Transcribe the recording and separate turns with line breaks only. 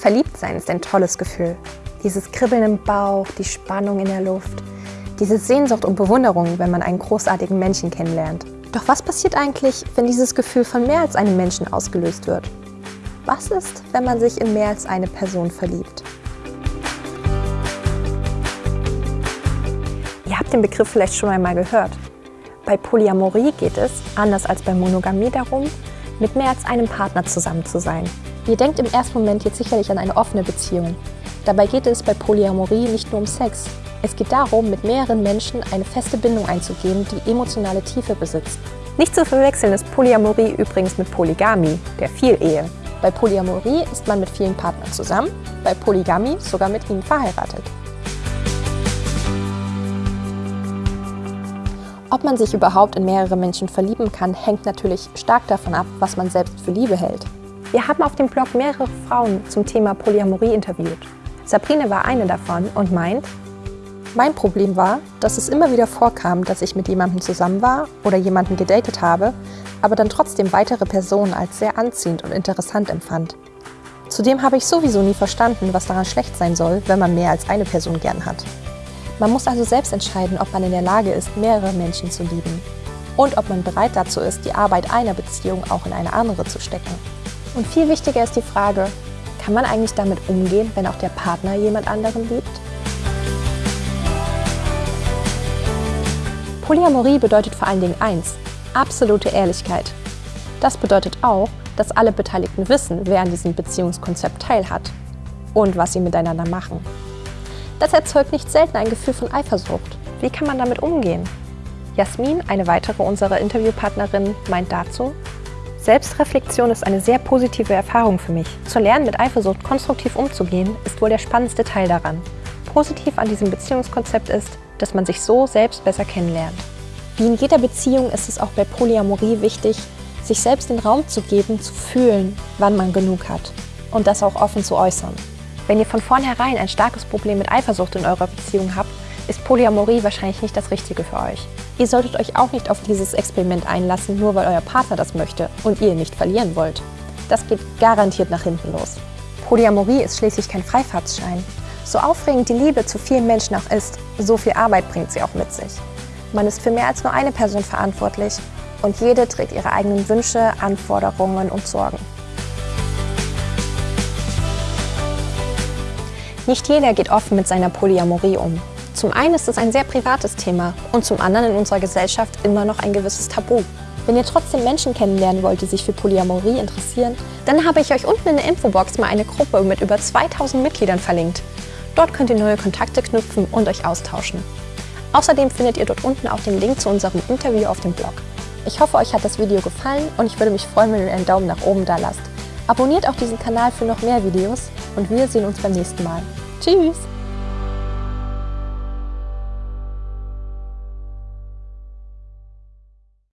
Verliebtsein ist ein tolles Gefühl. Dieses Kribbeln im Bauch, die Spannung in der Luft, diese Sehnsucht und Bewunderung, wenn man einen großartigen Menschen kennenlernt. Doch was passiert eigentlich, wenn dieses Gefühl von mehr als einem Menschen ausgelöst wird? Was ist, wenn man sich in mehr als eine Person verliebt? Ihr habt den Begriff vielleicht schon einmal gehört. Bei Polyamorie geht es, anders als bei Monogamie, darum, mit mehr als einem Partner zusammen zu sein. Ihr denkt im ersten Moment jetzt sicherlich an eine offene Beziehung. Dabei geht es bei Polyamorie nicht nur um Sex. Es geht darum, mit mehreren Menschen eine feste Bindung einzugehen, die emotionale Tiefe besitzt. Nicht zu verwechseln ist Polyamorie übrigens mit Polygamie, der Vielehe. Bei Polyamorie ist man mit vielen Partnern zusammen, bei Polygamie sogar mit ihnen verheiratet. Ob man sich überhaupt in mehrere Menschen verlieben kann, hängt natürlich stark davon ab, was man selbst für Liebe hält. Wir haben auf dem Blog mehrere Frauen zum Thema Polyamorie interviewt. Sabrine war eine davon und meint, mein Problem war, dass es immer wieder vorkam, dass ich mit jemandem zusammen war oder jemanden gedatet habe, aber dann trotzdem weitere Personen als sehr anziehend und interessant empfand. Zudem habe ich sowieso nie verstanden, was daran schlecht sein soll, wenn man mehr als eine Person gern hat. Man muss also selbst entscheiden, ob man in der Lage ist, mehrere Menschen zu lieben und ob man bereit dazu ist, die Arbeit einer Beziehung auch in eine andere zu stecken. Und viel wichtiger ist die Frage, kann man eigentlich damit umgehen, wenn auch der Partner jemand anderen liebt? Polyamorie bedeutet vor allen Dingen eins, absolute Ehrlichkeit. Das bedeutet auch, dass alle Beteiligten wissen, wer an diesem Beziehungskonzept teilhat und was sie miteinander machen. Das erzeugt nicht selten ein Gefühl von Eifersucht. Wie kann man damit umgehen? Jasmin, eine weitere unserer Interviewpartnerinnen, meint dazu, Selbstreflexion ist eine sehr positive Erfahrung für mich. Zu lernen, mit Eifersucht konstruktiv umzugehen, ist wohl der spannendste Teil daran. Positiv an diesem Beziehungskonzept ist, dass man sich so selbst besser kennenlernt. Wie in jeder Beziehung ist es auch bei Polyamorie wichtig, sich selbst den Raum zu geben, zu fühlen, wann man genug hat und das auch offen zu äußern. Wenn ihr von vornherein ein starkes Problem mit Eifersucht in eurer Beziehung habt, ist Polyamorie wahrscheinlich nicht das Richtige für euch. Ihr solltet euch auch nicht auf dieses Experiment einlassen, nur weil euer Partner das möchte und ihr ihn nicht verlieren wollt. Das geht garantiert nach hinten los. Polyamorie ist schließlich kein Freifahrtsschein. So aufregend die Liebe zu vielen Menschen auch ist, so viel Arbeit bringt sie auch mit sich. Man ist für mehr als nur eine Person verantwortlich und jede trägt ihre eigenen Wünsche, Anforderungen und Sorgen. Nicht jeder geht offen mit seiner Polyamorie um. Zum einen ist es ein sehr privates Thema und zum anderen in unserer Gesellschaft immer noch ein gewisses Tabu. Wenn ihr trotzdem Menschen kennenlernen wollt, die sich für Polyamorie interessieren, dann habe ich euch unten in der Infobox mal eine Gruppe mit über 2000 Mitgliedern verlinkt. Dort könnt ihr neue Kontakte knüpfen und euch austauschen. Außerdem findet ihr dort unten auch den Link zu unserem Interview auf dem Blog. Ich hoffe, euch hat das Video gefallen und ich würde mich freuen, wenn ihr einen Daumen nach oben da lasst. Abonniert auch diesen Kanal für noch mehr Videos und wir sehen uns beim nächsten Mal. Tschüss!